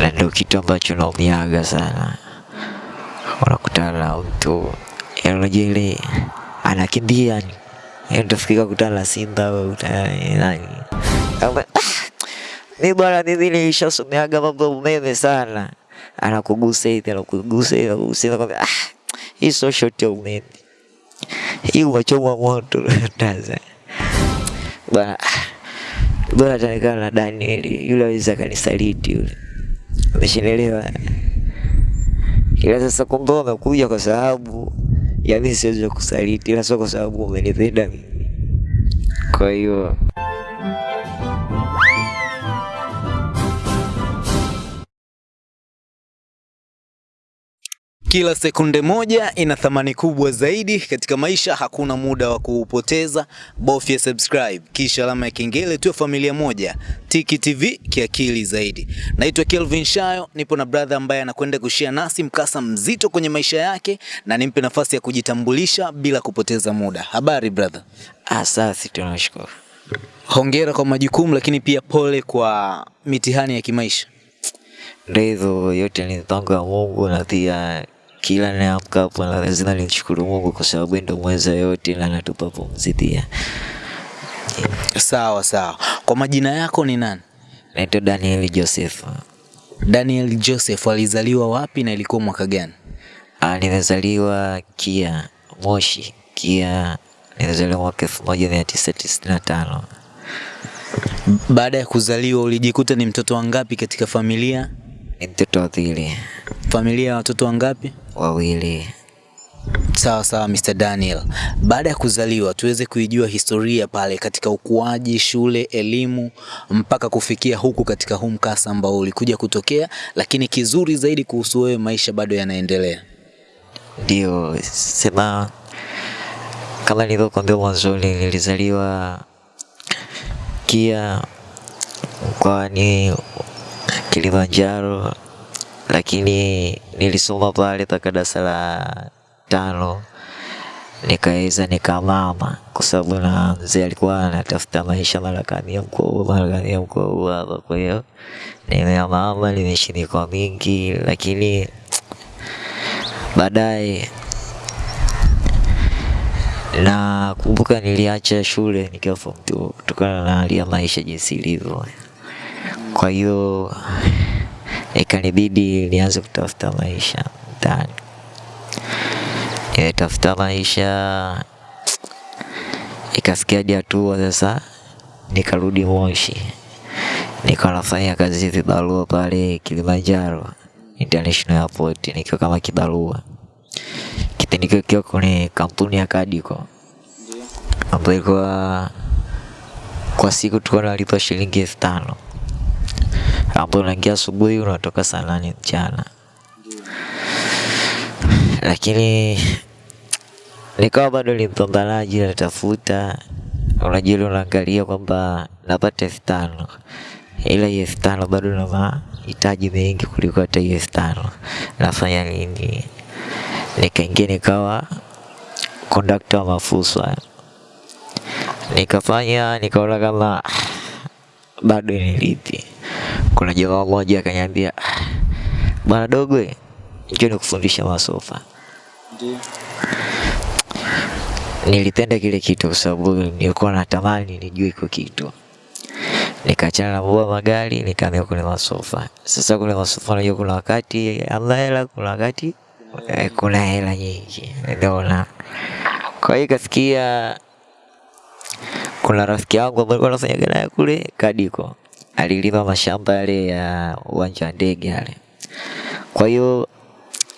na ndio kitu ambacho naumiaga sana. Unakutana na mtu yaani unajua ile anakimbia ni utafikiri kutana na simba au nani. "Ah, mi bwana mimi nilishasomeaga mambo ya umeme sana. Anakugusa hivi, anakugusa hivi, anakugusa hivi, ah, hii sio shoti ya umeme. Hii umechomwa moto taza Bwana bwana, ataonekana na Daniel yule aweza akanisaliti yule. Umeshanielewa? kila sasa kumbe umekuja kwa sababu ya mimi siwezi kusaliti, ila sio kwa sababu umenipenda mimi. Kwa hiyo Kila sekunde moja ina thamani kubwa zaidi katika maisha. Hakuna muda wa kuupoteza, bofya subscribe kisha alama ya kengele, tuwe familia moja. Tiki TV kiakili zaidi. Naitwa Kelvin Shayo, nipo na brother ambaye anakwenda kushia nasi mkasa mzito kwenye maisha yake, na nimpe nafasi ya kujitambulisha bila kupoteza muda. Habari brother? asasi tunashukuru. Hongera kwa majukumu, lakini pia pole kwa mitihani ya kimaisha. Ndizo yote ni mpango wa Mungu na pia kila naamka hapa na lazima nimshukuru Mungu kwa sababu ndio mweza yote na anatupa pumzi pia. Sawa sawa. Kwa majina yako ni nani? Naitwa Daniel Joseph. Daniel Joseph alizaliwa wapi na ilikuwa mwaka gani? Ah, nimezaliwa Kia Moshi, Kia. Nilizaliwa mwaka elfu moja mia tisa tisini na tano. Baada ya kuzaliwa ulijikuta ni mtoto wangapi katika familia? Ni mtoto wa pili, Familia ya watoto wangapi? Wawili. Sawa sawa, Mr. Daniel. Baada ya kuzaliwa tuweze kuijua historia pale katika ukuaji, shule, elimu mpaka kufikia huku katika huu mkasa ambao ulikuja kutokea, lakini kizuri zaidi kuhusu wewe, maisha bado yanaendelea. Ndio sema kama nilivyokuambia mwanzoni, nilizaliwa Kia mkoani Kilimanjaro, lakini nilisoma pale mpaka darasa la tano nikaweza nikamama, kwa sababu na mzee alikuwa anatafuta maisha, mkoa huu, mara kamia mkoa hapa. Kwa hiyo nimeamama, nimeishi mingi, lakini baadaye na kumbuka niliacha shule nikiwa form 2 kutokana na hali ya maisha jinsi ilivyo. Kwa hiyo ikanibidi nianze kutafuta maisha mtaani. Nimetafuta maisha, ikafikia hatua sasa nikarudi Moshi, nikanafanya kazi vibarua pale Kilimanjaro International Airport nikiwa kama kibarua. Kipindi kile kiwa kwenye kampuni ya Kadiko ambayo ilikuwa kwa siku tulikuwa tunalipa shilingi elfu tano ambayo unaingia asubuhi unatoka saa mchana, lakini nikawa bado ni natafuta, unajua unaangalia kwamba napata elfu tano. Ila hiyo elfu tano bado na mahitaji mengi kuliko hata hiyo elfu tano. Nafanya nini? nikaingia nikawa kondakta wa mafusa, nikafanya nikaona kama bado nilipi. Kuna jamaa mmoja akaniambia, bwana dogwe njoo nikufundisha masofa. Nilipenda kile kitu kwa sababu nilikuwa natamani nijue iko kitu. Nikaachana na baba magari, nikaambia kuna masofa. Sasa kule masofa, unajua kuna wakati hamna hela, kuna wakati eh, kuna hela nyingi, unaona. Kwa hiyo kasikia kuna rafiki yangu ambaye alikuwa anafanya naye kule Kadiko, alilima mashamba yale ya uwanja wa ndege yale. Kwa hiyo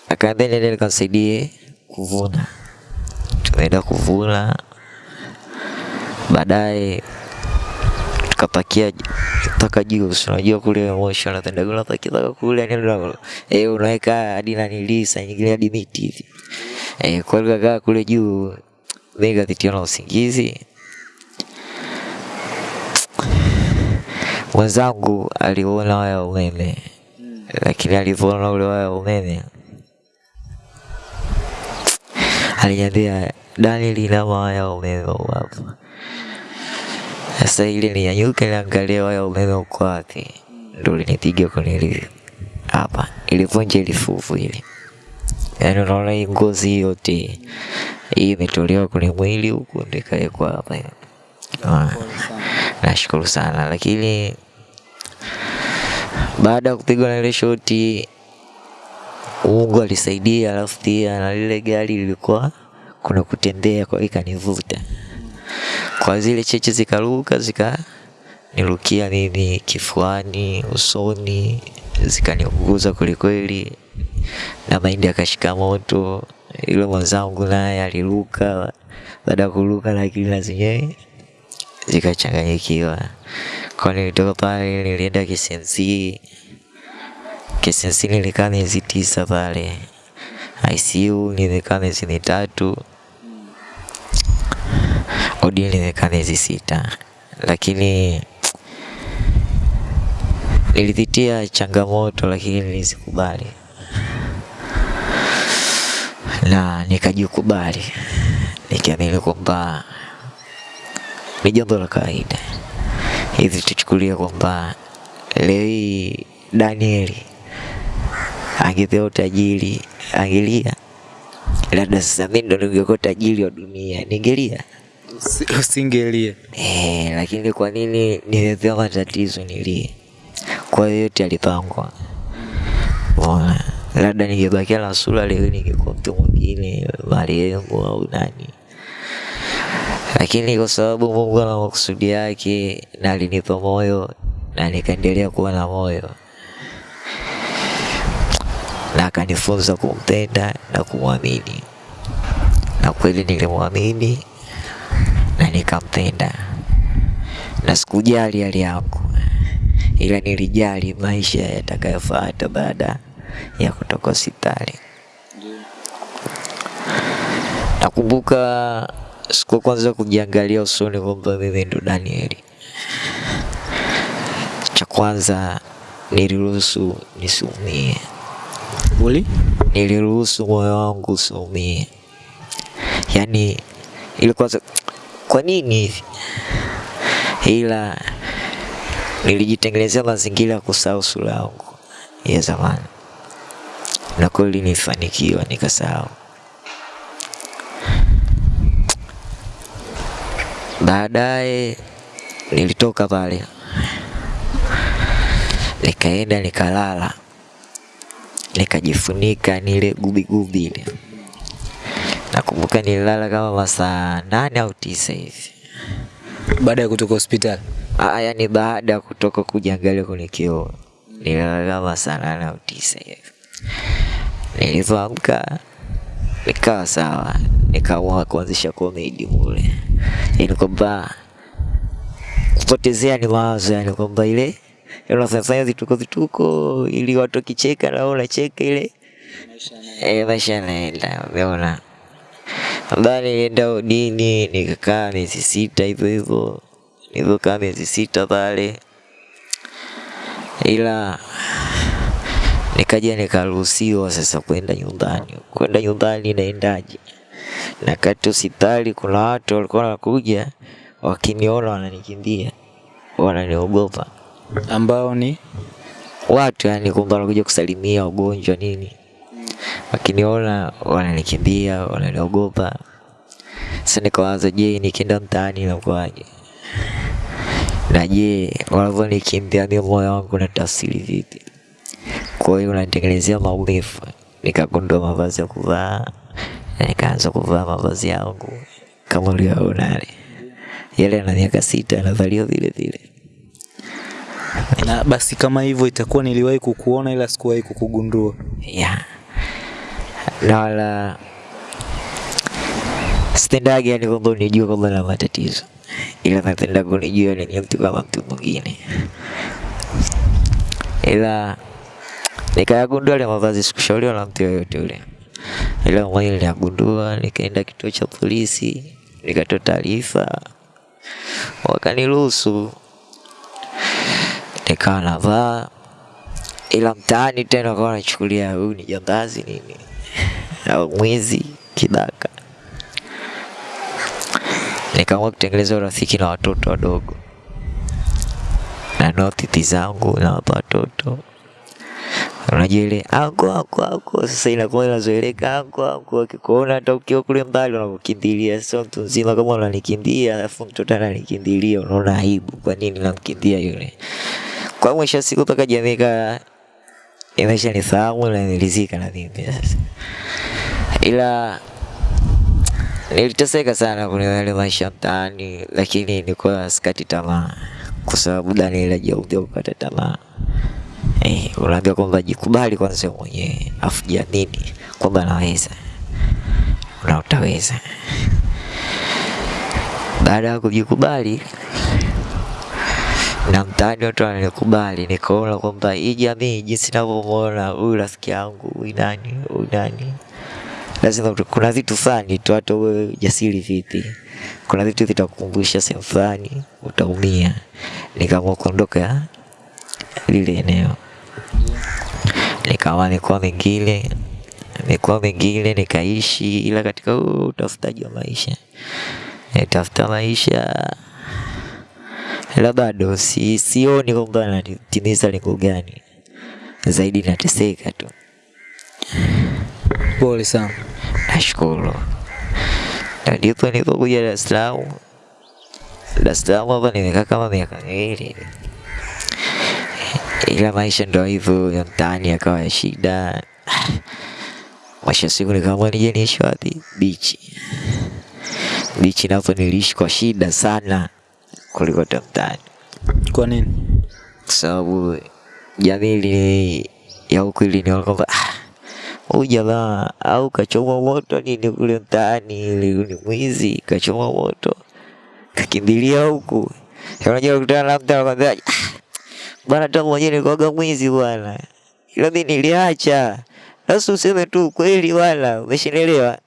akaambia nende nikamsaidie kuvuna. Tumeenda kuvuna, baadaye tukapakia mpaka juu. Unajua kule Moshi wanapenda unapakia mpaka kule, una- eh, unaweka hadi nanilii saa nyingine hadi miti hivi eh. Kwa hiyo kule juu, mimi nikapitiwa na usingizi. Mwenzangu aliona waya wa umeme, lakini alivyoona ule waya wa umeme aliniambia, Daniel, inama waya wa umeme hapa. Sasa ile ninyanyuke niangalie waya wa umeme uko wapi, ndo linipiga ile hapa, ilivunja ile fuvu ile. Yaani unaona hii ngozi yote hii imetolewa kwenye mwili huku ndikaekwa hapa. Nashukuru sana lakini baada ya kupigwa na ile shoti Mungu alisaidia, alafu na lile gari lilikuwa kuna kutembea, kwa hiyo ikanivuta kwa zile cheche zikaruka zikanirukia mimi kifuani, usoni, zikaniunguza kwelikweli, na mahindi akashika moto. Yule mwenzangu naye aliruka, baada ya kuruka lakini na zenyewe zikachanganyikiwa. Kwa nilitoka pale nilienda KCMC. KCMC nilikaa miezi tisa pale. ICU nilikaa miezi mitatu. OD nilikaa miezi sita, lakini nilipitia changamoto, lakini nilizikubali na nikajikubali, nikiamini kwamba ni jambo la kawaida. Hivi tuchukulie kwamba leo hii Danieli angepewa utajiri, angelia labda sasa mimi ndo ningekuwa tajiri wa dunia, ningelia usingelia Usingelie. eh, lakini kwa nini nimepewa matatizo nilie? Kwa hiyo yote alipangwa. Bona, labda ningebakia na sura leo, ningekuwa mtu mwingine, marehemu au nani, lakini kwa sababu Mungu ana makusudi yake na alinipa moyo na nikaendelea kuwa na moyo. Na akanifunza kumpenda na kumwamini, na kweli nilimwamini na nikampenda, na sikujali hali yangu, ila nilijali maisha yatakayofuata baada ya kutoka hospitali. Nakumbuka siku kwanza kujiangalia usoni kwamba mimi ndo Danieli. Cha kwanza niliruhusu nisiumie, Uli? niliruhusu moyo wangu usiumie. Yaani ilikuwa kwanza kwa nini hivi? Ila nilijitengenezea mazingira ya kusahau sura yangu ya zamani, na kweli nifanikiwa nikasahau. Baadaye nilitoka pale nikaenda nikalala, nikajifunika nile gubigubi ile. Nakumbuka nililala kama masaa nane au tisa hivi. Baada ya kutoka hospitali. Ah, yani baada ya kutoka kujiangalia kwenye kioo nililala kama saa nane au tisa hivi. Nilivyoamka nikawa sawa, nikaamua kuanzisha comedy mule, yani kwamba kupotezea ni mawazo, yani kwamba ile unafanya zituko zituko, ili watu wakicheka na unacheka ile. Eh, maisha yanaenda, umeona. Baada nilienda udini nikakaa miezi sita hivyo hivyo, nilivyokaa miezi sita pale, ila nikaja nikaruhusiwa sasa kwenda nyumbani. Kwenda nyumbani naendaje? Na kati hospitali kuna watu walikuwa wanakuja wakiniona wananikimbia, wananiogopa Ambao ni watu yani kumbe wanakuja kusalimia wagonjwa nini, wakiniona wananikimbia, wananiogopa. Sasa nikawaza, je, nikienda mtaani inakuwaje? Na je, wanavyonikimbia mimi moyo wangu na tafsiri vipi? Kwa hiyo unanitengenezea maumivu. Nikagundua mavazi ya kuvaa na nikaanza kuvaa mavazi yangu kama ulivyoona yale yale, na miaka sita yanavaliwa vile vile. na basi kama hivyo itakuwa niliwahi kukuona ila sikuwahi kukugundua. ya na wala sitendagi yani kwamba unijua kwamba na matatizo, ila napenda kunijua ni mtu kama mtu mwingine, ila nikayagundua ile mavazi, sikushauriwa na mtu yoyote ule, ila mwenyewe niliyagundua, nikaenda kituo cha polisi, nikatoa taarifa, wakaniruhusu. Nikawa navaa. Ila mtaani tena wakawa wanachukulia huyu ni jambazi nini? Au mwizi kidaka. Nikaamua kutengeneza urafiki na watoto wadogo, na notiti zangu nawapa watoto, unajua ile ako ako ako, sasa inakuwa inazoeleka ako ako, akikuona hata ukiwa kule mbali unakukimbilia. Sio mtu mzima kama unanikimbia alafu mtoto ananikimbilia, unaona aibu, kwa nini namkimbia yule? Kwa mwisho siku mpaka jamii ka imesha nifahamu na nilizika na mimi sasa, ila niliteseka sana kwenye yale maisha mtaani, lakini nilikuwa sikati tamaa, kwa sababu Daniel hajaudhia kukata tamaa. Eh, unaambia kwamba jikubali kwanza mwenyewe, afu jiamini kwamba naweza na utaweza. Baada ya kujikubali na mtaani watu wananikubali, nikaona kwamba hii jamii jinsi ninavyomwona huyu rafiki yangu, nani, nani, lazima kuna vitu fulani tu, hata uwe jasiri vipi, kuna vitu vitakukumbusha sehemu fulani utaumia. Nikaamua kuondoka lile eneo, nikawa mikoa mingine mikoa mingine nikaishi, ila katika huu utafutaji wa maisha nitafuta maisha ila bado si, sioni kwamba natimiza lengo gani, zaidi nateseka tu. Pole sana. Nashukuru. Na ndipo nilipokuja Dar es Salaam. Dar es Salaam hapa nimekaa kama miaka miwili, ila maisha ndo hivyo ya mtaani yakawa ya shida. Mwisho siku nikaamua nije niishi wapi? Bichi. Bichi napo niliishi kwa shida sana kuliko hata mtaani, Kwa nini? kwa sababu jamii ya huku iliniona kwamba "Ah, huyu jamaa au kachoma moto nini kule mtaani, ni mwizi, kachoma moto kakimbilia huku. Unajua kutana na mtu anakwambia "Ah, bwana, hata mwenyewe nilikuwaga mwizi bwana, ila mimi niliacha. Sasa useme tu kweli bwana, umeshanielewa?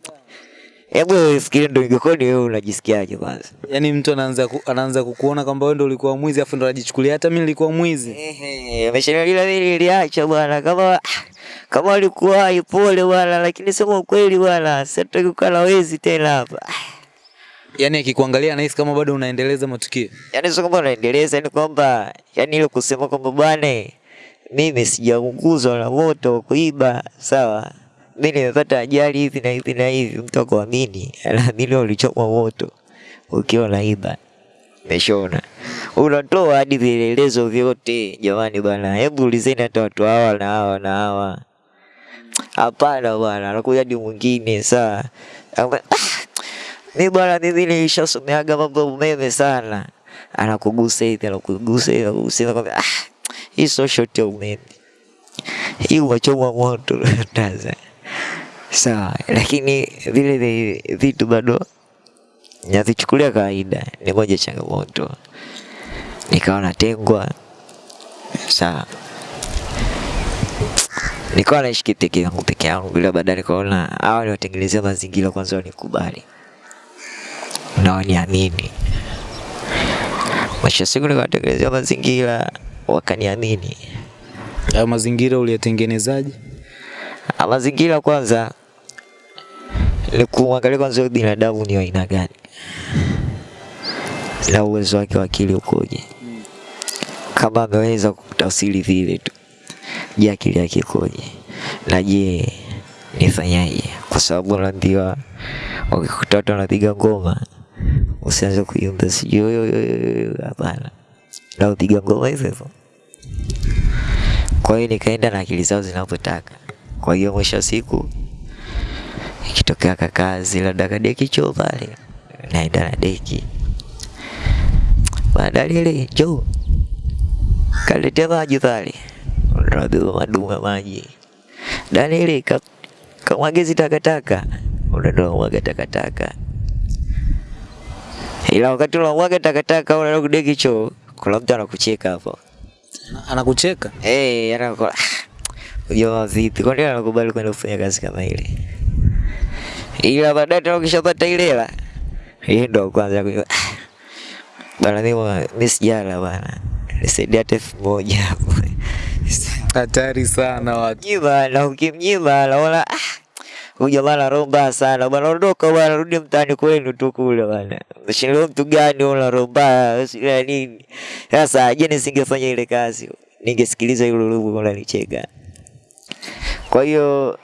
Hebu wewe fikiria, ndo ingekuwa ni wewe, unajisikiaje kwanza? Yaani mtu anaanza ku, anaanza kukuona kwamba wewe ndio ulikuwa mwizi afu ndo anajichukulia hata mimi nilikuwa mwizi. Ehe, ameshanilila mimi niliacha bwana, kama kama alikuwa ipole bwana, lakini sema ukweli bwana, sitaki kukaa na wezi tena hapa. Yaani akikuangalia anahisi kama bado unaendeleza matukio. Yaani sio kwamba unaendeleza, ni kwamba yani ile kusema kwamba bwana, mimi sijaunguzwa na moto kuiba, sawa mimi nimepata ajali hivi na hivi na hivi, mtu akuamini, anaamini ulichomwa moto ukiwa naiba. Umeshona, unatoa hadi vielelezo vyote. Jamani bwana, hebu ulizeni hata watu hawa na hawa na hawa. Hapana bwana, anakuja hadi mwingine saa mi bwana, mimi nilishasomeaga mambo ya umeme sana. Anakugusa hivi, anakugusa hivi, anakugusa hivi, ah, hii sio shoti ya umeme, hii wachoma moto. Taza. Sawa, lakini vile vi- vitu bado navichukulia kawaida, ni moja changamoto. Nikawa natengwa, sawa, nikawa naishi peke yangu peke yangu, ila baadaye nikaona hawa niwatengenezea mazingira kwanza wanikubali na waniamini. Mwisho siku nikawatengenezea mazingira wakaniamini. Hayo mazingira uliyatengenezaje? Ah, Mazingira kwanza ni kuangalia kwanza huyu binadamu ni aina gani na uwezo wake wa akili ukoje. Kama ameweza kutafsiri vile tu, je, akili yake ikoje? Na je, nifanyaje? Kwa sababu naambiwa wakikuta watu wanapiga ngoma usianze kuimba sijui hapana, na upiga ngoma hivyo hivyo. Kwa hiyo nikaenda na akili zao zinapotaka. Kwa hiyo mwisho wa siku ikitokea kakazi labda kadeki choo pale, naenda na deki baada lile choo kaletea maji pale, unabeba madumu ya maji danieli ile ka- kamwagezi takataka, unaenda mwaga takataka. Ila wakati unamwaga takataka unaenda kudeki choo, kuna mtu anakucheka hapo. Ana- Anakucheka? Eh, anakuwa jamaa vipi? Kwani anakubali kwenda kufanya kazi kama ile? Ila baadaye tena ukishapata ile hela, yeye ndo kwanza kwa Bana mimi mimi sijala bana. Nisaidia hata elfu moja hapo. Hatari sana watu. Mnyima na ukimnyima naona ah huyu jamaa roho mbaya sana bwana, ondoka bwana, rudi mtaani kwenu tu kule bwana. Mshindwa mtu gani una roho mbaya nini? Sasa je, nisingefanya ile kazi ningesikiliza yule lugu unanicheka. Kwa hiyo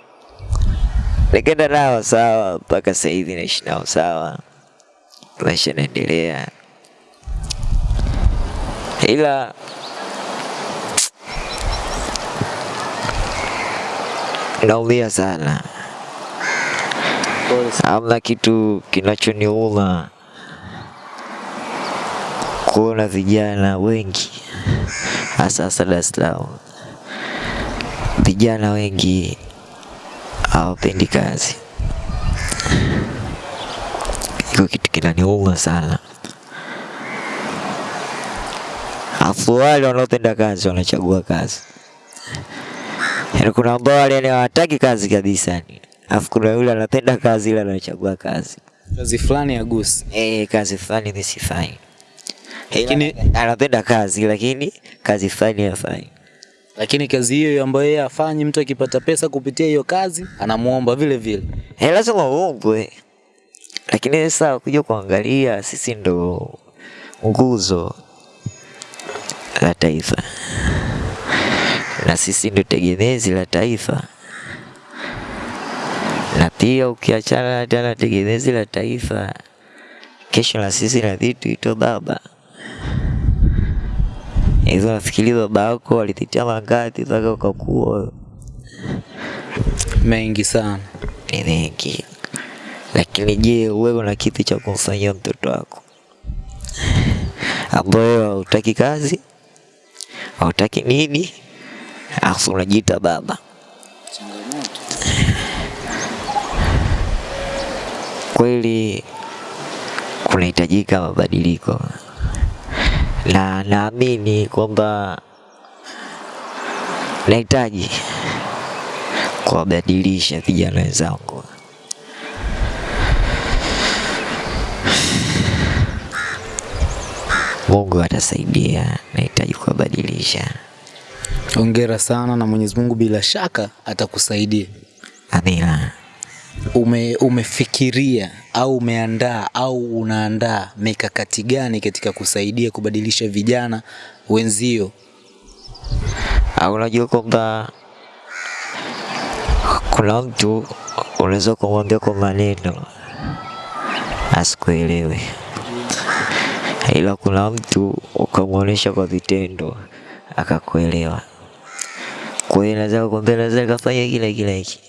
nikaenda nao sawa, mpaka sasa hivi naishi nao sawa, maisha yanaendelea, ila naumia sana. Hamna kitu kinachoniuma kuona vijana wengi hasa hasa Dar es Salaam, vijana wengi hawapendi kazi. Iko kitu kinaniuma sana, afu wale wanaopenda kazi wanachagua kazi. Yaani kuna ambao wale hawataki kazi kabisa yani. Alafu kuna yule anapenda kazi ila anachagua kazi. Kazi fulani ya gusi. Eh, kazi fulani nisifai. Lakini- anapenda kazi lakini kazi fulani hafai. Lakini kazi hiyo ambayo yeye afanyi, mtu akipata pesa kupitia hiyo kazi anamuomba vile vile. Eh, lazima uombwe. Lakini sasa kuja kuangalia sisi ndo nguzo la taifa. Na sisi ndo tegemezi la taifa. Na pia ukiachana hata na tegemezi la taifa, kesho na sisi na vitu ito baba. Hizo nafikiri baba yako walipitia mangapi mpaka ukakuwa Mengi sana. ni mengi. Lakini je, wewe una kipi cha kumfanyia mtoto wako ambayo hautaki kazi, hautaki nini, afu unajiita baba? Kweli kunahitajika mabadiliko, na naamini kwamba nahitaji kuwabadilisha vijana wenzangu. Mungu atasaidia, nahitaji kuwabadilisha. Hongera sana na Mwenyezi Mungu bila shaka atakusaidia. Amina. Ume, umefikiria au umeandaa au unaandaa mikakati gani katika kusaidia kubadilisha vijana wenzio? Au unajua kwamba kuna mtu unaweza kumwambia kwa maneno asikuelewe, ila kuna mtu ukamwonyesha kwa vitendo akakuelewa. Kwa hiyo naweza kukwambia, naweza nikafanya kile kile hiki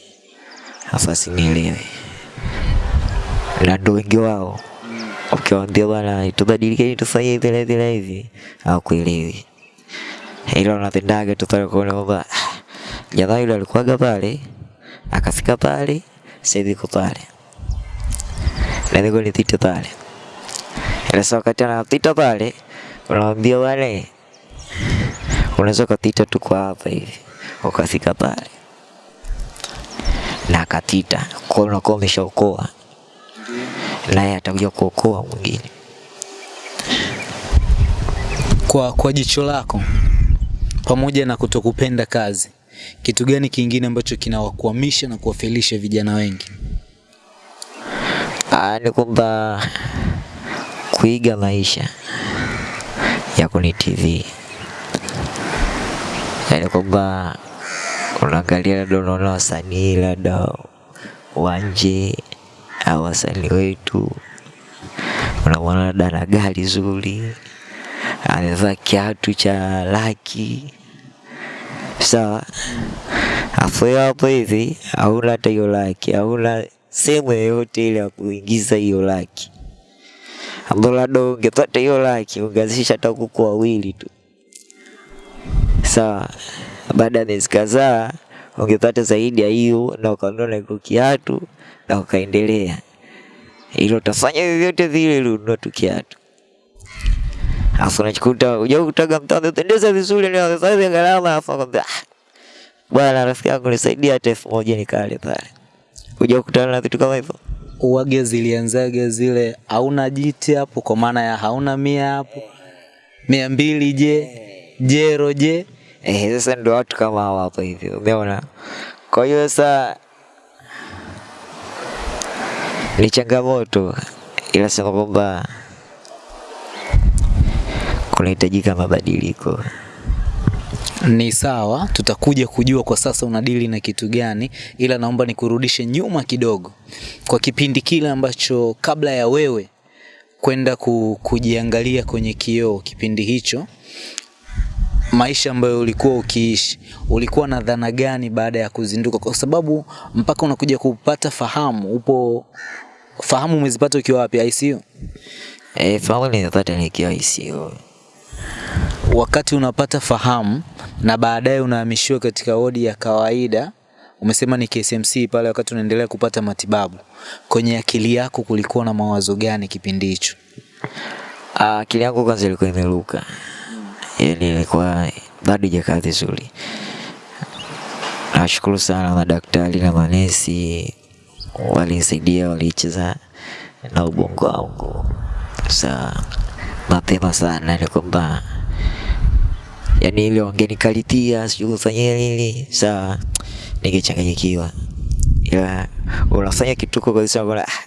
afu asinielewe, na ndo wengi wao. Ukiwaambia bwana, tubadilike, tufanye hivi na hivi hawakuelewi ila unapendaga tu pale kuona kwamba "Ah, jamaa yule alikuwaga pale akafika pale sasa hivi yuko pale na mimi nipite pale. Ila sasa wakati anapita pale unamwambia wale, unaweza ukapita tu kwa hapa hivi ukafika pale na akapita, kwa hiyo unakuwa umeshaokoa, naye atakuja kuokoa mwingine. Kwa, kwa jicho lako, pamoja na kutokupenda kazi, kitu gani kingine ambacho kinawakwamisha na kuwafelisha vijana wengi? Ah, ni kwamba kuiga maisha ya kwenye TV, yaani kwamba unaangalia labda unaona wasanii labda wa nje au wasanii wetu, unamwona labda na gari zuri, amevaa kiatu cha laki. Sawa, afu hapo hivi hauna hata hiyo laki, hauna sehemu yoyote ile ya kuingiza hiyo laki, ambao labda ungepata hiyo laki ungeanzisha hata kuku wawili tu, sawa. Baada ya miezi kadhaa ungepata zaidi ya hiyo, na ukanunua na iko kiatu na ukaendelea, hilo utafanya vyovyote vile ili ununue tu kiatu. Alafu unajikuta unajua kutaga mtu amependeza vizuri ni amefanya gharama, afu akwambia ah, bwana rafiki yangu nisaidia hata elfu moja nikale pale. Unajua kukutana na vitu kama hivyo. Uwage zilianzaga zile hauna jiti hapo, kwa maana ya hauna mia hapo, mia mbili je, jero je, Eh, sasa ndio watu kama hawa hapo hivi, umeona? Kwa hiyo sasa ni changamoto, ila sema kwamba kunahitajika mabadiliko. Ni sawa, tutakuja kujua kwa sasa unadili na kitu gani, ila naomba nikurudishe nyuma kidogo kwa kipindi kile ambacho kabla ya wewe kwenda ku, kujiangalia kwenye kioo. Kipindi hicho maisha ambayo ulikuwa ukiishi, ulikuwa na dhana gani baada ya kuzinduka? Kwa sababu mpaka unakuja kupata fahamu, upo fahamu umezipata ukiwa wapi? ICU? Eh, fahamu nimepata nikiwa ICU. wakati unapata fahamu na baadaye unahamishiwa katika wodi ya kawaida, umesema ni KCMC pale, wakati unaendelea kupata matibabu, kwenye akili yako kulikuwa na mawazo gani kipindi hicho? Akili yangu kwanza ilikuwa imeruka, yaani ilikuwa bado ijakaa vizuri. Nashukuru sana madaktari na manesi walinisaidia, walicheza na ubongo wangu. Sa mapema sana, ni kwamba yani ile wangenikalitia sijui kufanyia nini, sawa, ningechanganyikiwa, ila unafanya kituko kabisa, unaona, ah,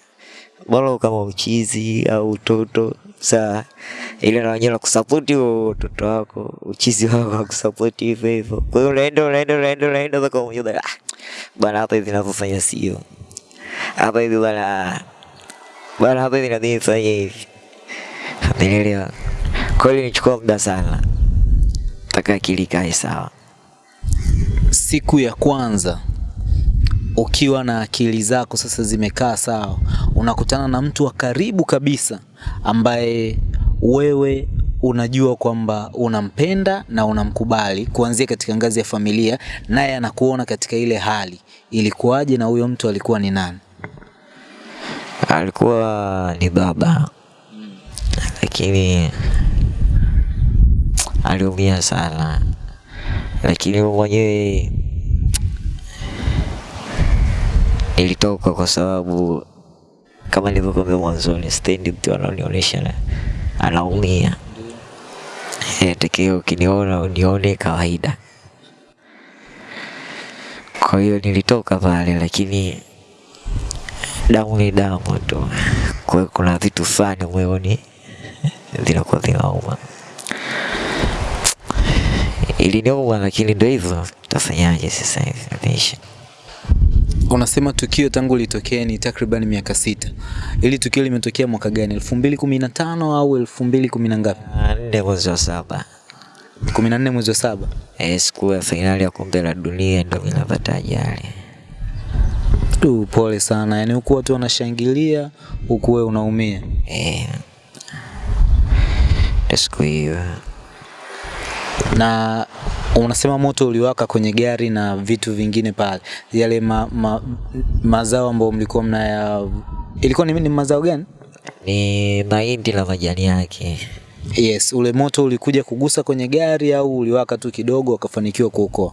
bora kama uchizi au utoto saa ile na wenyewe nakusapoti huo utoto wako uchizi wako nakusapoti hivyo hivyo. Kwa hiyo unaenda unaenda unaenda unaenda mpaka mmoja ah, bwana hapa hivi ninavyofanya sio hapa hivi bwana, bwana hapa hivi nadhani hivi, umeelewa? Kwa hiyo ilichukua muda sana mpaka akili ikae sawa. Siku ya kwanza ukiwa na akili zako sasa zimekaa sawa, unakutana na mtu wa karibu kabisa ambaye wewe unajua kwamba unampenda na unamkubali kuanzia katika ngazi ya familia, naye anakuona katika ile hali. Ilikuwaje na huyo mtu alikuwa ni nani? Alikuwa ni baba, lakini aliumia sana, lakini mwenyewe nilitoka kwa sababu kama nilivyokuambia mwanzoni, stendi mtu anaonionyesha na- anaumia. Eh, tekeo ukiniona unione kawaida. Kwa hiyo nilitoka pale, lakini damu ni damu tu. Kwa kuna vitu fulani moyoni vinakuwa vinauma. Iliniuma, lakini ndio hivyo, tafanyaje sasa hivi. Unasema tukio tangu litokee ni takriban miaka sita. Ili tukio limetokea mwaka gani? elfu mbili kumi na tano au elfu mbili kumi na ngapi? Ndio mwezi wa saba kumi na nne mwezi wa saba. eh, siku ya fainali ya kombe la dunia ndio mimi napata ajali. Tu, pole sana. Yaani huku watu wanashangilia huku wewe unaumia. Eh, Ndio siku hiyo Na unasema moto uliwaka kwenye gari na vitu vingine pale, yale ma, ma, mazao ambayo mlikuwa mnaya, ilikuwa ni, ni mazao gani? ni mahindi na majani yake. Yes, ule moto ulikuja kugusa kwenye gari au uliwaka tu kidogo wakafanikiwa kuokoa?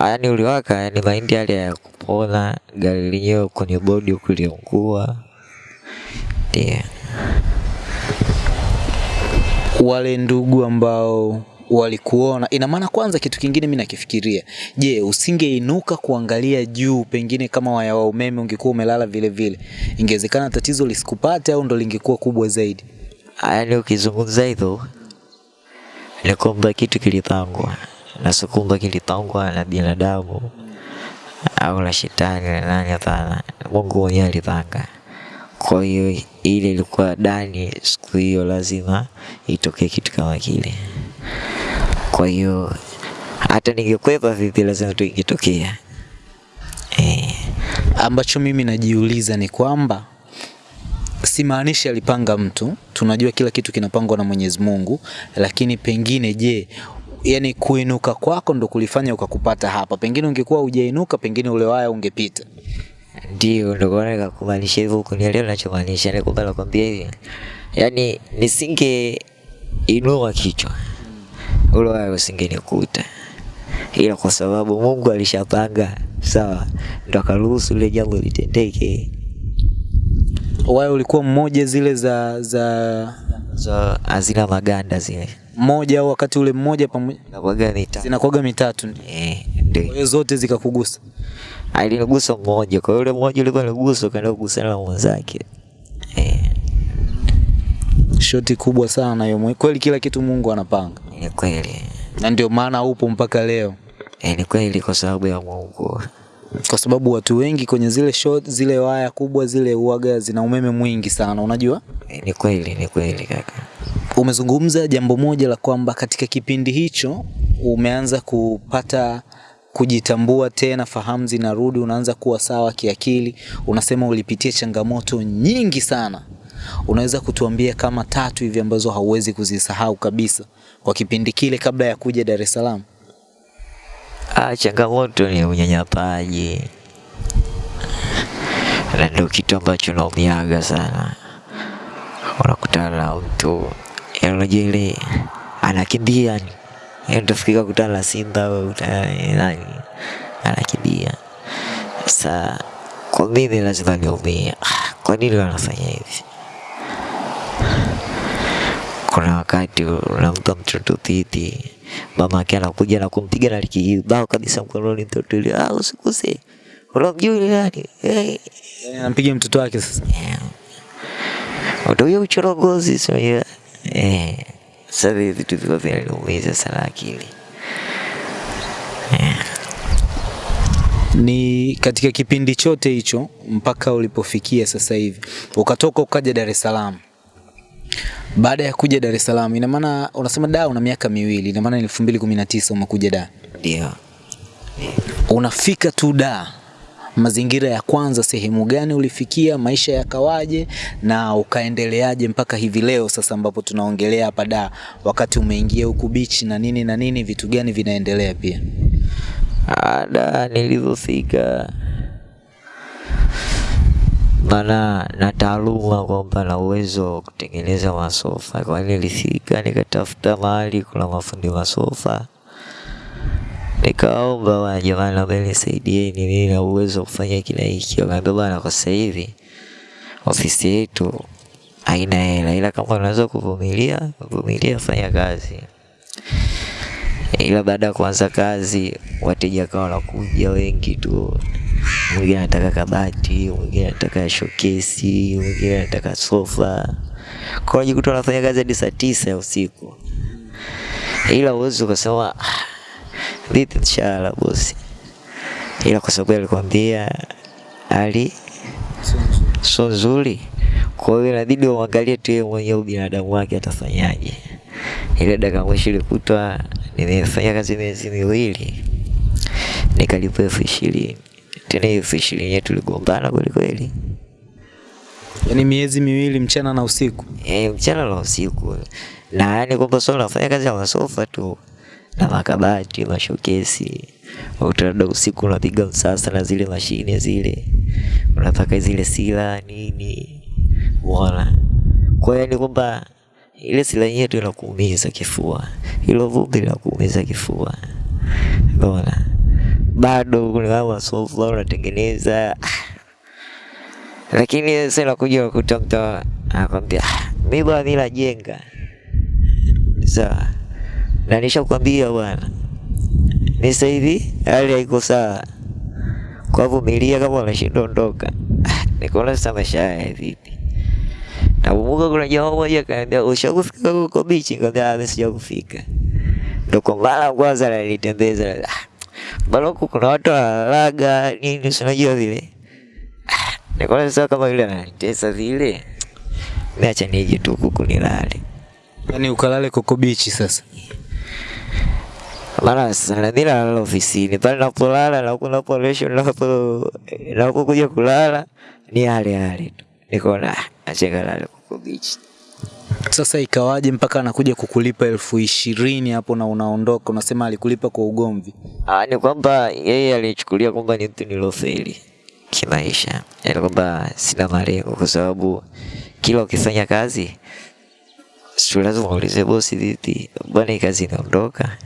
Yaani uliwaka, yani mahindi yale ya kupona, gari lenyewe kwenye bodi huku liungua. Ndio. wale ndugu ambao walikuona, ina maana kwanza, kitu kingine mimi nakifikiria, je, usingeinuka kuangalia juu, pengine kama waya wa umeme ungekuwa umelala vile vile, ingewezekana tatizo lisikupate au ndo lingekuwa kubwa zaidi? Yaani ukizungumza hivyo ni kwamba kitu kilipangwa na kwamba kilipangwa na binadamu au la shetani na nani, hapana. Mungu mwenyewe alipanga. Kwa hiyo ile ilikuwa dani siku hiyo lazima itokee kitu kama kile. Kwa hiyo hata ningekwepa vipi, lazima tu ingetokea. Eh, Ambacho mimi najiuliza ni kwamba simaanishi alipanga mtu, tunajua kila kitu kinapangwa na Mwenyezi Mungu, lakini pengine je, yani kuinuka kwako ndo kulifanya ukakupata hapa. Pengine ungekuwa hujainuka, pengine ule waya ungepita. ndio ndo kwa nini nikakumaanisha hivyo, kunielewa ninachomaanisha nakwambia hivi, yani nisinge inua kichwa ule waya usingenikuta, ila kwa sababu Mungu alishapanga sawa, ndo akaruhusu ile jambo litendeke. Waya ulikuwa mmoja zile za za za hazina maganda zile, mmoja au wakati ule mmoja pamoja nakuwaga mita zinakuwaga mitatu ndio. eh, ndio hiyo zote zikakugusa. alinigusa mmoja, kwa ule yule mmoja ulikuwa nigusa ukaenda kugusana na mwenzake eh, Shoti kubwa sana hiyo. Kweli kila kitu Mungu anapanga. Ni kweli Na ndio maana upo mpaka leo, E, ni kweli kwa sababu ya Mungu. kwa sababu watu wengi kwenye zile short, zile waya kubwa zile uaga zina umeme mwingi sana, unajua. E, ni kweli, ni kweli kaka. Umezungumza jambo moja la kwamba katika kipindi hicho umeanza kupata kujitambua tena, fahamu zinarudi, unaanza kuwa sawa kiakili. Unasema ulipitia changamoto nyingi sana, unaweza kutuambia kama tatu hivi ambazo hauwezi kuzisahau kabisa kwa kipindi kile kabla ya kuja Dar es Salaam? Ah, changamoto ni unyanyapaji, na ndio kitu ambacho naumiaga sana. Unakutana na mtu yaani unajua ile anakimbia ni utafikika kutana na simba nani anakimbia. Sasa kwa mimi lazima niumie. Ah, Kwa nini wanafanya hivi? Kuna wakati unampa mtoto titi, mama yake anakuja na kumpiga na kibao kabisa mkononi mtoto yule, ah, usikuse, unamjua yule nani? Hey. Anampiga mtoto wake sasa. ndio hiyo uchorogozi sio ya eh. Sasa hivi vitu viko vinaniumiza sana akili. Ni katika kipindi chote hicho mpaka ulipofikia sasa hivi ukatoka ukaja Dar es Salaam. Baada ya kuja Dar es Salaam, ina maana unasema da una miaka miwili, ina maana ni 2019 umekuja da. Ndio. Unafika tu da, mazingira ya kwanza, sehemu gani ulifikia, maisha yakawaje na ukaendeleaje mpaka hivi leo sasa ambapo tunaongelea hapa da, wakati umeingia huku beach na nini na nini, vitu gani vinaendelea pia? ada nilivyofika, maana na taaluma kwamba na uwezo wa kutengeneza masofa. Kwa hiyo nilifika nikatafuta mahali kuna mafundi masofa, nikaomba bwana, jamani, naomba nisaidieni, mimi na uwezo wa kufanya kila hiki. Wakaambia bwana, kwa sasa hivi ofisi yetu haina hela, ila kama unaweza kuvumilia, vumilia, fanya kazi ila baada ya kuanza kazi wateja kawa wanakuja wengi tu. Mwingine anataka kabati, mwingine anataka showcase, mwingine anataka sofa. Kwa hiyo unajikuta unafanya kazi hadi saa tisa ya usiku, ila uwezi ukasema "Ah, vipi mshahara bosi, ila kwa sababu alikwambia hali sio nzuri, kwa hiyo inabidi uangalie tu yeye mwenyewe binadamu wake atafanyaje. Ile dakika mwisho ilikutwa nimefanya kazi miezi miwili nikalipwa elfu ishirini tena hiyo ishirini yetu tuligombana kweli kweli, Yaani miezi miwili mchana na usiku. e, mchana na usiku, na yani kwamba sio nafanya kazi ya masofa tu na makabati mashokesi, Utaenda usiku unapiga msasa na zile mashine zile, Unataka zile sila nini, uona. Kwa hiyo ni kwamba ile sila yenyewe tu inakuumiza kifua, ilo vumbi linakuumiza kifua, unaona. Bado kuna masofa unatengeneza lakini sasa nakuja kukuta mtu anakwambia mimi mi bwana mimi najenga sawa, na nishakwambia bwana, ni sasa hivi hali haiko sawa, kwa vumilia, kama unashindwa ondoka. Nikaona sasa maisha haya vipi? Nakumbuka kuna jamaa moja akaniambia ushakufika huko bichi? Nikamwambia "Ah, mimi sijakufika. Ndo kwa mara kwanza nalitembeza, huku kuna watu wanalaga nini, si unajua vile Nikaona sasa kama yule ananitesa vile, mimi acha nije tu huku nilale. Yaani ukalale Coco Beach sasa. Maana sana na mimi nalala ofisini pale, napolala na huku naporesho napo napokuja kulala ni yale yale tu. Nikaona acha ngalale huko beach. Sasa ikawaje mpaka anakuja kukulipa elfu ishirini hapo na unaondoka, unasema alikulipa kwa ugomvi. Ah, ni kwamba yeye alichukulia kwamba ni mtu nilofeli kimaisha, yaani kwamba sina malengo, kwa sababu kila ukifanya kazi si lazima uulize bosi, dhiti, bwana, hii kazi inaondoka.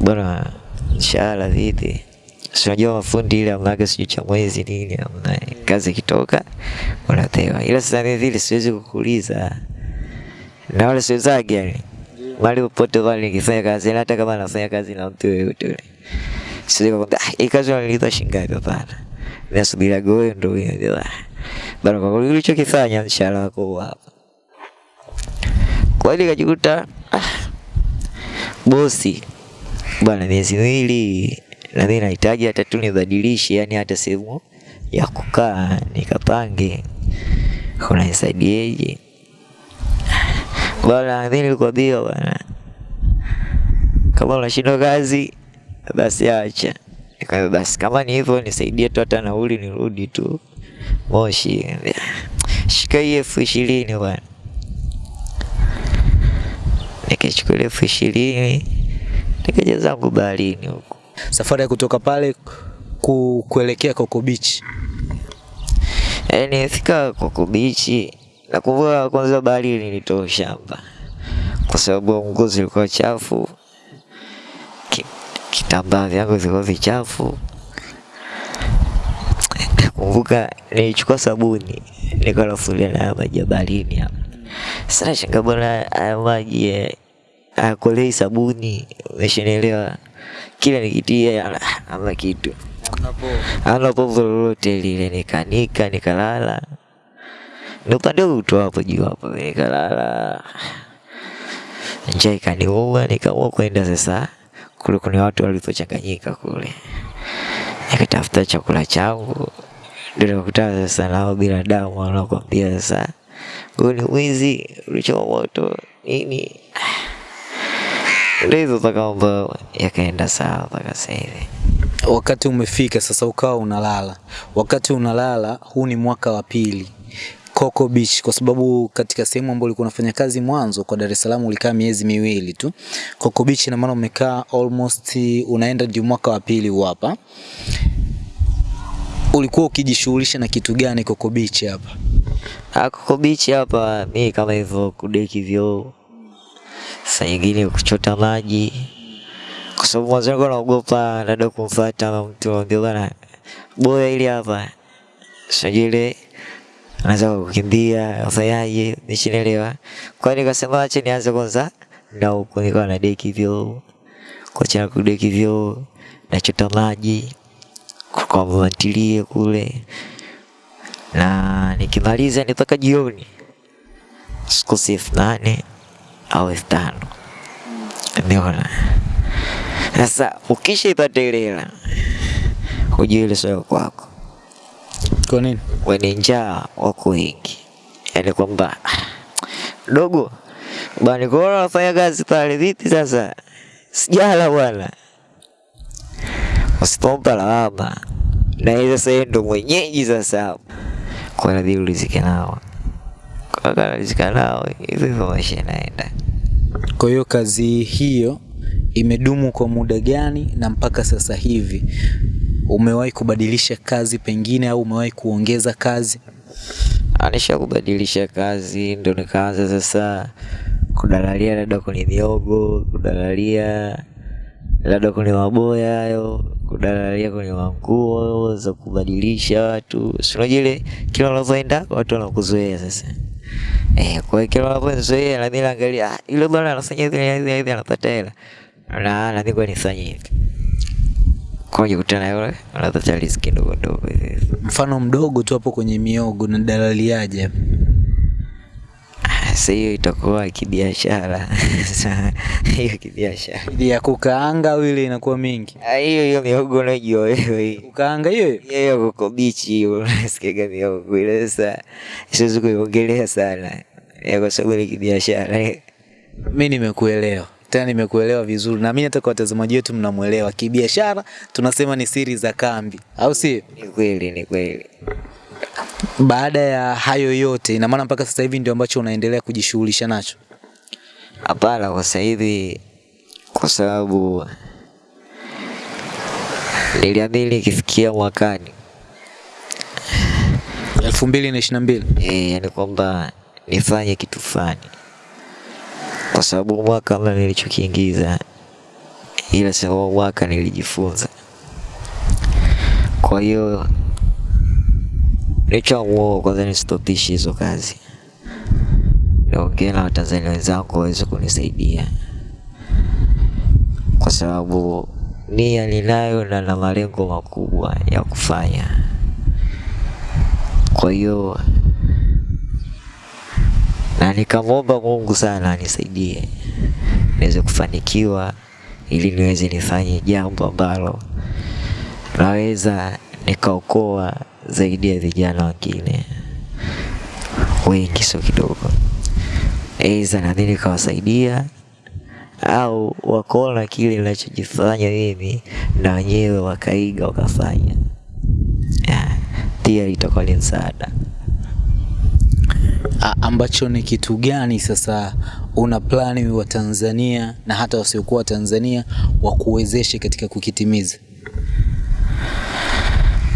Bwana, mshahara dhiti Si unajua mafundi ile amnaga sijui cha mwezi nini, amna kazi ikitoka unapewa. Ila sasa ni vile siwezi kukuuliza na wale siwezagi yani mali popote pale nikifanya kazi, hata kama nafanya kazi na mtu yoyote yule, siwezi kukwambia ah, hii kazi wanalipa shilingi ngapi? Hapana, nasubiria goyo ndo hiyo bana, kwa kweli ulichokifanya mshahara wako huu hapa. Kwa hiyo nikajikuta ah, bosi, bwana, miezi miwili. Na mimi nahitaji hata tu nibadilishe, yani hata sehemu ya kukaa nikapange, unanisaidiaje? Bwana, mimi nilikwambia bwana, kama unashindwa kazi basi acha. Nikaambia basi kama ni hivyo nisaidie tu hata nauli nirudi tu Moshi. Shika hii elfu ishirini bwana. Nikachukua elfu ishirini nikaja zangu baharini huko. Safari ya kutoka pale ku, kuelekea Coco Beach. Eh, fika Coco Beach. Nakumbuka kwanza baharini nilitoa shamba kwa sababu nguo zilikuwa chafu, ki- kitambaa vyangu vilikuwa vichafu. Nakumbuka nilichukua sabuni nikalafulia na maji ya baharini hapa. Sasa nashangaa bwana, haya maji hayakolei sabuni, umeshanielewa? Kila nikitia ama kitu ana povu lolote lile, nikanika nikalala, huu hapo juu hapo, nikalala, njaa ikaniuma, nikaamua kwenda sasa kule kuna watu walipochanganyika kule, nikatafuta chakula changu, ndio nikakutana sasa nao binadamu wanakwambia sasa, huyu ni mwizi, ulichoma moto nini. Ndio hizo mpaka yakaenda sawa mpaka sasa hivi. Wakati umefika sasa, ukawa unalala. Wakati unalala, huu ni mwaka wa pili Coco Beach, kwa sababu katika sehemu ambayo ulikuwa unafanya kazi mwanzo kwa Dar es Salaam ulikaa miezi miwili tu. Coco Beach ina maana umekaa almost, unaenda ndio mwaka wa pili hapa. Ulikuwa ukijishughulisha na kitu gani Coco Beach hapa? Ah, Coco Beach hapa mi kama hivyo kudeki vyoo, saa nyingine kuchota maji, kwa sababu mwanzo nilikuwa naogopa dada kumfuata mtu amwambia bwana boya ili hapa, sijui anaweza kukimbia afanyaje, nishinelewa. Kwa hiyo nikasema acha nianze kwanza na huko, nikawa na deki vyoo, kuacha kudeki vyoo, nachota maji kwa mwantilie kule na nikimaliza ni mpaka jioni, sikosi elfu nane au elfu tano umeona. Sasa ukishaipata ile hela, ile sio kwako, Kwa nini? wenye njaa wako wengi, yaani kwamba "Ah, dogo bwana, nikuona nafanya kazi pale, vipi sasa? Sijala bwana, usipompa lawama, na yeye sasa ndo mwenyeji sasa kwa inabidi ulizike nao, kwa kanalizika nao, hivyo hivyo maisha inaenda. Kwa hiyo kazi hiyo imedumu kwa muda gani na mpaka sasa hivi umewahi kubadilisha kazi pengine au umewahi kuongeza kazi? anisha kubadilisha kazi, ndo nikaanza sasa kudalalia labda kwenye miogo, kudalalia labda kwenye maboya hayo, kudalalia kwenye manguo za kubadilisha watu. Si unajua ile kila unavyoenda watu wanakuzoea sasa. Eh, kwa hiyo kila unavyozoea na mimi naangalia ah, yule bwana anafanya hivi hivi anapata hela. Na na kwa nifanye hivi. Kwa hiyo na yule anapata riziki ndogo ndogo. Mfano mdogo tu hapo kwenye miogo na dalaliaje hapo? Sasa hiyo itakuwa kibiashara. Hiyo kibiashara. Ili ya kukaanga au ile inakuwa mingi? Ah, Hiyo hiyo miogo unajua wewe. Kukaanga hiyo hiyo? Hiyo kuko bichi hiyo unasikiaga miogo ile sasa siwezi kuiongelea sana. Ya kwa sababu ni kibiashara. Mimi nimekuelewa tena, nimekuelewa vizuri, na mimi hata kwa watazamaji wetu mnamuelewa. Kibiashara tunasema ni siri za kambi, au si? Ni kweli, ni kweli. Baada ya hayo yote, ina maana mpaka sasa hivi ndio ambacho unaendelea kujishughulisha nacho? Hapana, kwa sasa hivi kwa sababu niliamini ikifikia mwakani elfu mbili na ishirini na mbili eh, yani kwamba nifanye kitu fulani, kwa sababu mwaka kama nilichokiingiza, ila sababu mwaka nilijifunza. Kwa hiyo nilichoamua kwanza nistopishe hizo kazi, niongee na Watanzania wenzangu waweze kunisaidia, kwa sababu nia ninayo na na malengo makubwa ya kufanya. Kwa hiyo na nikamwomba Mungu sana anisaidie niweze kufanikiwa, ili niweze nifanye jambo ambalo naweza nikaokoa zaidi ya vijana wengine wengi, sio kidogo. Aidha nami nikawasaidia au wakaona kile ninachojifanya mimi na wenyewe wakaiga wakafanya. Pia itakuwa ni msaada. A, ambacho ni kitu gani sasa una plani wa Tanzania na hata wasiokuwa Tanzania wa kuwezeshe katika kukitimiza?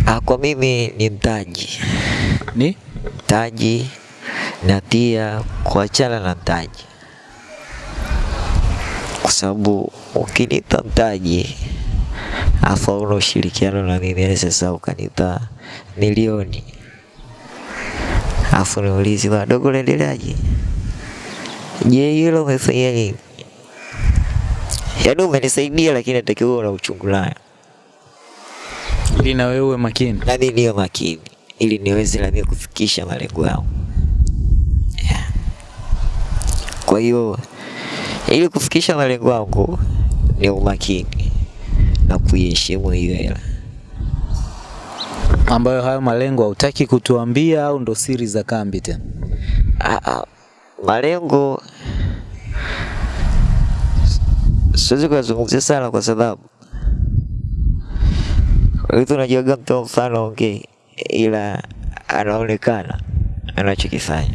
Ah, kwa mimi ni mtaji, Ni? Mtaji na pia kuachana na mtaji, kwa sababu ukinipa mtaji afu una ushirikiano na mimi, yaani sasa ukanipa milioni afu niulizi wadogo, unaendeleaje? Je, hilo umefanya nini? Yaani umenisaidia, lakini natakiwa una uchungu nayo, ili na wewe makini. nami niwe makini ili niweze nami kufikisha malengo yangu. Yeah. Kwa hiyo ili kufikisha malengo yangu ni umakini na kuiheshimu hiyo hela. Ambayo hayo malengo hautaki kutuambia au ndo siri za kambi tena? Ah, ah, malengo siwezi kuyazungumzia sana kwa sababu vitu unajiaga mtu mfano ongei, ila anaonekana anachokifanya,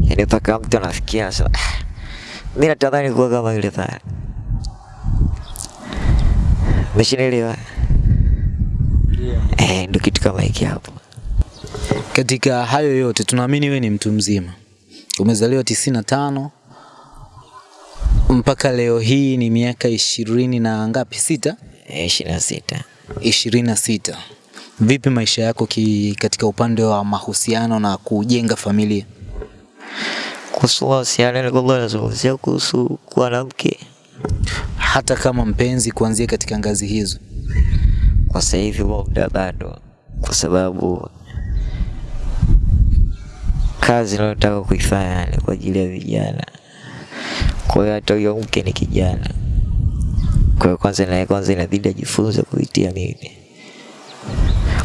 yaani mpaka mtu anafikia sasa, ah, mi natamani kuwa kama yule pale. Umeshanielewa? Eh, ndo kitu kama hiki hapo. Katika hayo yote tunaamini wewe ni mtu mzima, umezaliwa tisini na tano mpaka leo hii ni miaka ishirini na ngapi? Sita, Eh, ishirini na sita. ishirini na sita. Vipi maisha yako ki, katika upande wa mahusiano na kujenga familia? kuhusu mahusiano nilikuwa nazungumzia kuhusu kuwa na mke. hata kama mpenzi, kuanzia katika ngazi hizo? Kwa sasa hivi muda bado, kwa sababu kazi ninayotaka kuifanya ni kwa ajili ya vijana. Kwa hiyo hata huyo mke ni kijana, kwa hiyo kwanza naye kwanza inabidi ajifunze kuitia mimi,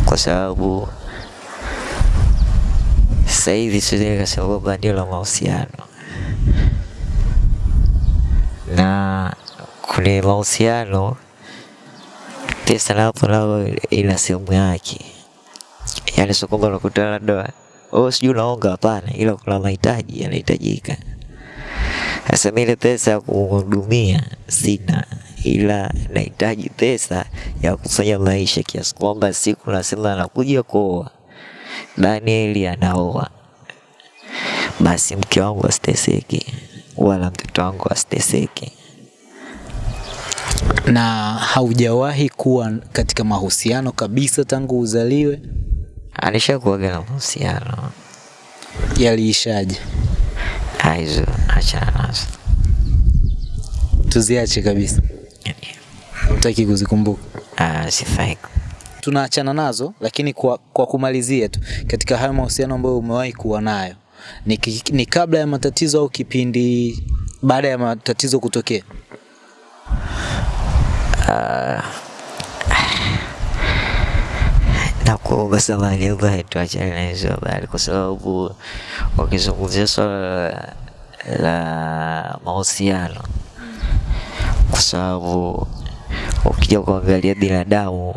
kwa sababu sasa hivi siwezi nikasema kwamba ndio la mahusiano. Na kwenye mahusiano pesa napo lao ina sehemu yake, yaani sio kwamba unakuta labda wewe sijui unaonga, hapana, ila kuna mahitaji yanahitajika. Sasa mimi ile pesa ya kuhudumia sina, ila nahitaji pesa ya kufanya maisha, kiasi kwamba siku nasema anakuja kuoa Danieli anaoa, basi mke wangu asiteseke wala mtoto wangu asiteseke. Na haujawahi kuwa katika mahusiano kabisa tangu uzaliwe? Alishakuwaga na mahusiano Yaliishaje? Aizo, achana nazo. Tuziache kabisa, hutaki kuzikumbuka. Ah, sifai. tunaachana nazo, lakini kwa, kwa kumalizia tu katika hayo mahusiano ambayo umewahi kuwa nayo ni, ni kabla ya matatizo au kipindi baada ya matatizo kutokea? na samani, samahani ambaye tuachane na hizo habari, kwa sababu wakizungumzia swala la, la mahusiano, kwa sababu ukija kuangalia binadamu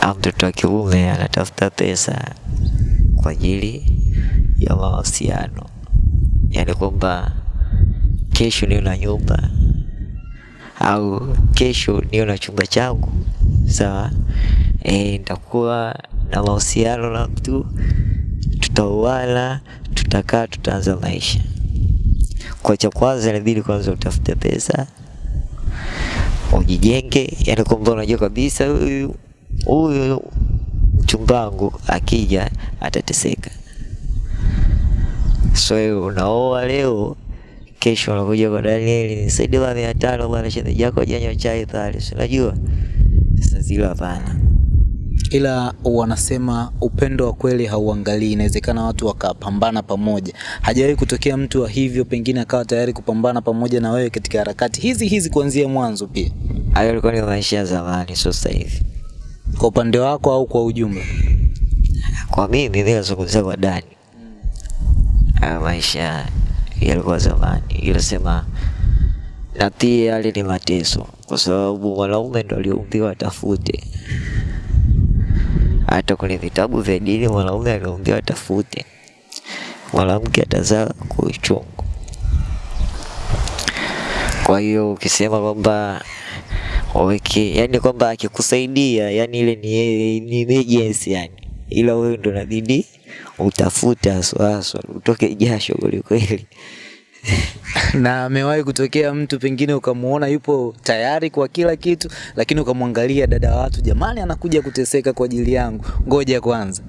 au mtoto wa kiume anatafuta pesa kwa ajili ya mahusiano, yaani kwamba kesho niwe na nyumba au kesho niwe na chumba changu sawa. E, nitakuwa na mahusiano na mtu, tutauana, tutakaa, tutaanza maisha. Kwa cha kwanza inabidi kwanza utafute pesa, ujijenge, yani kwamba unajua kabisa huyu huyu mchumbangu akija atateseka. So unaoa leo, kesho anakuja kwa Danieli, Saidi bwana mia tano bwana, shemeji yako hajanywa chai pale, si unajua sasa zile hapana. ila wanasema upendo wa kweli hauangalii. Inawezekana watu wakapambana pamoja. Hajawahi kutokea mtu wa hivyo, pengine akawa tayari kupambana pamoja na wewe katika harakati hizi hizi kuanzia mwanzo. Pia Hayo yalikuwa ni maisha ya zamani, sio sasa hivi. kwa upande wako au kwa ujumla? Kwa mimi mimi nazungumzia kwa Dani, maisha yalikuwa zamani, ila sema na pia yale ni mateso, kwa sababu mwanaume ndo aliumbiwa atafute. Hata kwenye vitabu vya dini mwanaume aliumbiwa atafute, mwanamke atazaa kwa uchungu. Kwa hiyo ukisema kwamba waweke, yani kwamba akikusaidia, yani ile ni ni emergency yani, ila wewe ndo nabidi utafute haswa haswa, utoke jasho kwelikweli. na amewahi kutokea mtu pengine ukamuona yupo tayari kwa kila kitu, lakini ukamwangalia dada wa watu, jamani, anakuja kuteseka kwa ajili yangu, ngoja kwanza.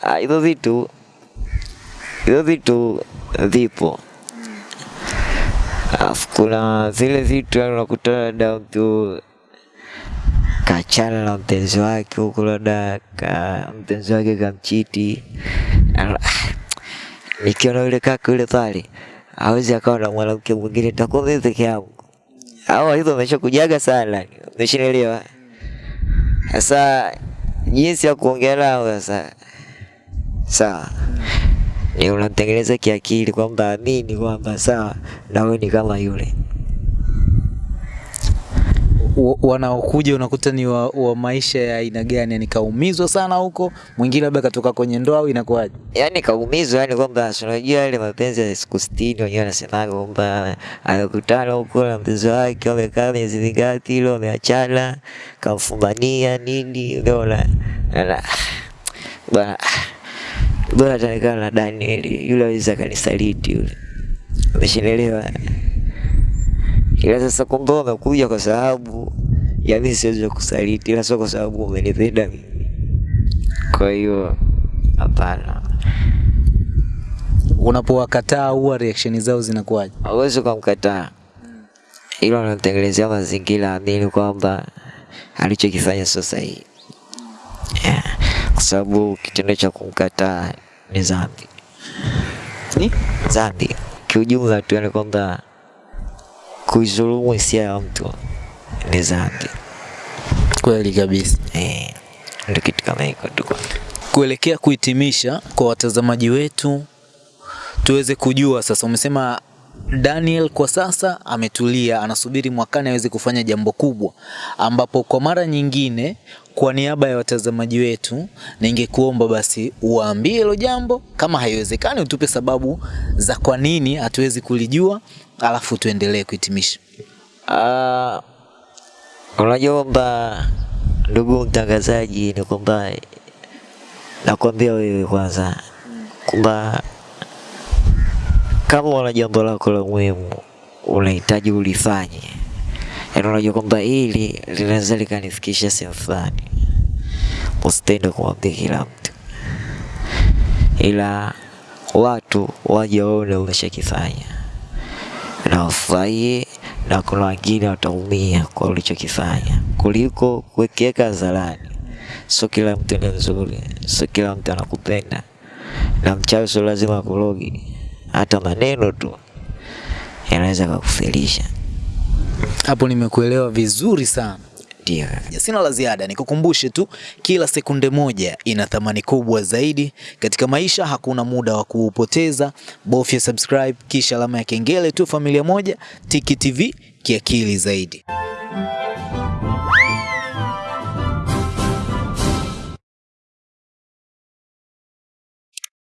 Ah, hivyo vitu hizo vitu vipo. Alafu kuna zile vitu yani unakuta labda mtu kachana na mpenzi wake huku, labda ka mpenzi wake kamchiti, ah, nikiona yule kaka yule pale hawezi akawa na mwanamke mwingine, nitakuwa mimi peke yangu. Au hizo ameshakujaga sana, umeshanielewa? Sasa jinsi ya kuongea nao sasa sawa ni unamtengeneza kiakili kwamba amini kwamba sawa na wewe ni kama yule wanaokuja unakuta ni wa, wa maisha ya aina gani? Yani kaumizwa sana huko, mwingine labda katoka kwenye ndoa au inakuwaje? yani kaumizwa yani kwamba unajua yale mapenzi ya siku sitini wenyewe wanasemaga kwamba amekutana huko na mpenzi wake wamekaa miezi mingapi ile wameachana kamfumania nini unaona Ana- bwana bora atanikana na Daniel yule aweza akanisaliti yule umeshinelewa ila sasa kumbe wamekuja kwa sababu ya mimi siwezi kusaliti ila sio kwa sababu umenipenda mimi kwa hiyo hapana Unapowakataa huwa reaction zao zinakuwaje? hauwezi kumkataa, ila unamtengenezea mazingira amini kwamba alichokifanya sio sahihi, yeah. kwa sababu kitendo cha kumkataa ni dhambi, Ni? dhambi kiujumla tu, yani kwamba kuizulumu hisia ya mtu ni dhambi Kweli kabisa. eh, ndio kitu kama hiko tu. Kuelekea kuhitimisha kwa watazamaji wetu, tuweze kujua sasa. Umesema Daniel kwa sasa ametulia, anasubiri mwakani aweze kufanya jambo kubwa, ambapo kwa mara nyingine, kwa niaba ya watazamaji wetu, ningekuomba basi uwaambie hilo jambo. Kama haiwezekani, utupe sababu za kwa nini hatuwezi kulijua, alafu tuendelee kuhitimisha. Ah, unajua kwamba ndugu mtangazaji, ni kwamba nakwambia wewe kwanza kwamba kama una jambo lako la muhimu unahitaji ulifanye, yaani unajua kwamba hili linaweza likanifikisha sehemu fulani, usitende kumwambia kila mtu, ila watu waje waone umeshakifanya. Na wafurahie na kuna wengine wataumia kwa ulichokifanya. Kuliko kuwekeka hadharani. Sio kila mtu ni mzuri, sio kila mtu anakupenda, na mchawi sio lazima akurogi. Hata maneno tu yanaweza kukufilisha. Hapo nimekuelewa vizuri sana. Ndio. Sina la ziada, nikukumbushe tu, kila sekunde moja ina thamani kubwa zaidi katika maisha. Hakuna muda wa kuupoteza. Bofya subscribe kisha alama ya kengele tu. Familia moja, Tiki TV, kiakili zaidi.